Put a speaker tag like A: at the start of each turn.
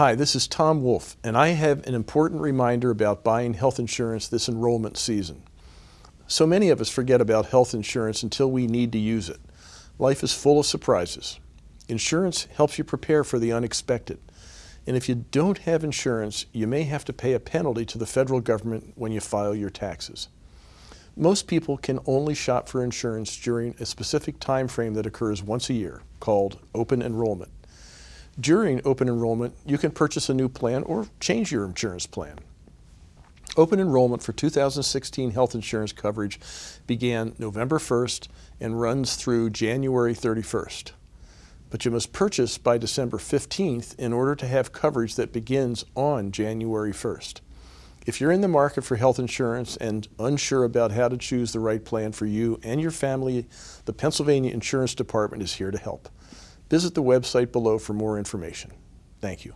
A: Hi, this is Tom Wolf, and I have an important reminder about buying health insurance this enrollment season. So many of us forget about health insurance until we need to use it. Life is full of surprises. Insurance helps you prepare for the unexpected. And if you don't have insurance, you may have to pay a penalty to the federal government when you file your taxes. Most people can only shop for insurance during a specific time frame that occurs once a year, called open enrollment. During open enrollment, you can purchase a new plan or change your insurance plan. Open enrollment for 2016 health insurance coverage began November 1st and runs through January 31st. But you must purchase by December 15th in order to have coverage that begins on January 1st. If you're in the market for health insurance and unsure about how to choose the right plan for you and your family, the Pennsylvania Insurance Department is here to help. Visit the website below for more information. Thank you.